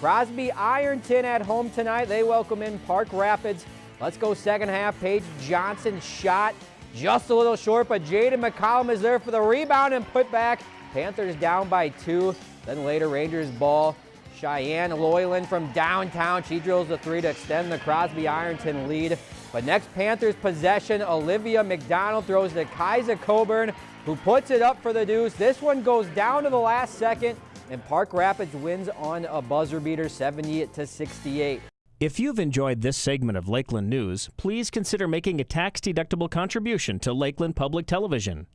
Crosby Ironton at home tonight. They welcome in Park Rapids. Let's go second half. Paige Johnson shot just a little short, but Jaden McCollum is there for the rebound and put back. Panthers down by two. Then later, Rangers ball. Cheyenne Loyland from downtown. She drills the three to extend the Crosby Ironton lead. But next Panthers possession, Olivia McDonald throws to Kaisa Coburn, who puts it up for the deuce. This one goes down to the last second, and Park Rapids wins on a buzzer beater 70 to 68. If you've enjoyed this segment of Lakeland News, please consider making a tax-deductible contribution to Lakeland Public Television.